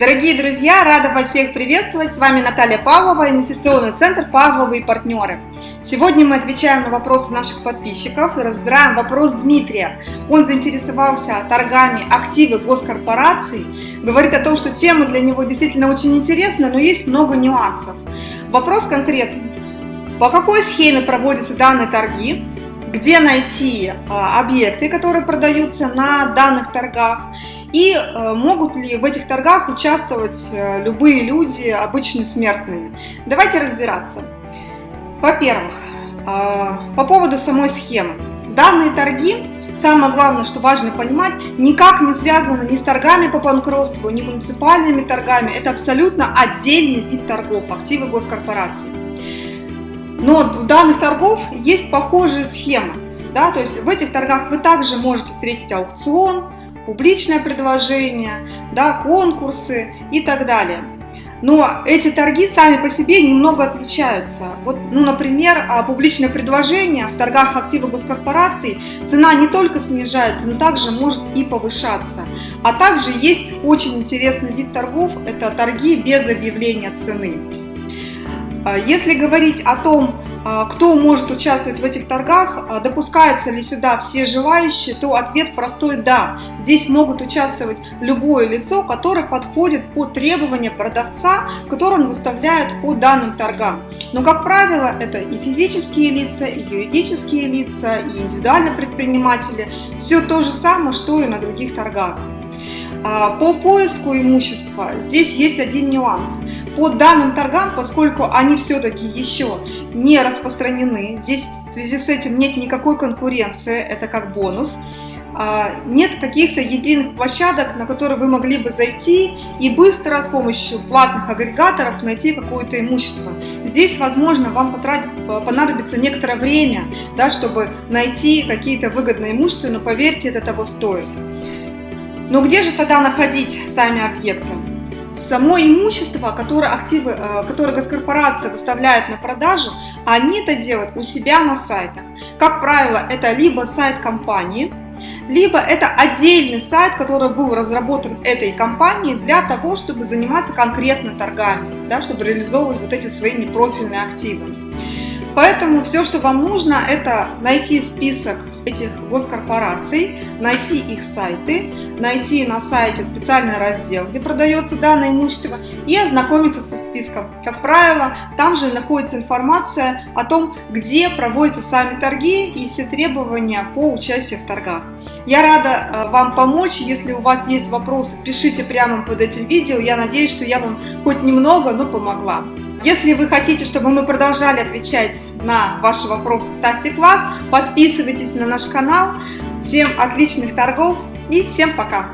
Дорогие друзья, рада вас всех приветствовать. С вами Наталья Павлова, инвестиционный центр «Павловы и партнеры». Сегодня мы отвечаем на вопросы наших подписчиков и разбираем вопрос Дмитрия. Он заинтересовался торгами активы госкорпораций, говорит о том, что тема для него действительно очень интересна, но есть много нюансов. Вопрос конкретный. По какой схеме проводятся данные торги? Где найти а, объекты, которые продаются на данных торгах? И э, могут ли в этих торгах участвовать э, любые люди, обычные смертные? Давайте разбираться. Во-первых, э, по поводу самой схемы. Данные торги, самое главное, что важно понимать, никак не связаны ни с торгами по банкротству, ни муниципальными торгами. Это абсолютно отдельный вид торгов, активы госкорпорации. Но у данных торгов есть похожие схемы. Да, то есть в этих торгах вы также можете встретить аукцион, публичное предложение, да, конкурсы и так далее. Но эти торги сами по себе немного отличаются. Вот, ну, например, а, публичное предложение в торгах активов госкорпораций цена не только снижается, но также может и повышаться. А также есть очень интересный вид торгов – это торги без объявления цены. А, если говорить о том, а, кто может участвовать в этих торгах, а, допускаются ли сюда все желающие, то ответ простой «да». Здесь могут участвовать любое лицо, которое подходит под требования продавца, которые он выставляет по данным торгам. Но, как правило, это и физические лица, и юридические лица, и индивидуальные предприниматели. Все то же самое, что и на других торгах. А, по поиску имущества здесь есть один нюанс. По данным торгам, поскольку они все-таки еще не распространены, здесь в связи с этим нет никакой конкуренции, это как бонус, а, нет каких-то единых площадок, на которые вы могли бы зайти и быстро с помощью платных агрегаторов найти какое-то имущество. Здесь, возможно, вам понадобится некоторое время, да, чтобы найти какие-то выгодные имущества, но поверьте, это того стоит. Но где же тогда находить сами объекты? Само имущество, которое, активы, э, которое госкорпорация выставляет на продажу, они это делают у себя на сайтах. Как правило, это либо сайт компании, либо это отдельный сайт, который был разработан этой компанией для того, чтобы заниматься конкретно торгами, да, чтобы реализовывать вот эти свои непрофильные активы. Поэтому все, что вам нужно, это найти список этих госкорпораций, найти их сайты, найти на сайте специальный раздел, где продается данное имущество и ознакомиться со списком. Как правило, там же находится информация о том, где проводятся сами торги и все требования по участию в торгах. Я рада э, вам помочь, если у вас есть вопросы, пишите прямо под этим видео, я надеюсь, что я вам хоть немного, но помогла. Если вы хотите, чтобы мы продолжали отвечать на ваши вопросы, ставьте класс, подписывайтесь на наш канал. Всем отличных торгов и всем пока!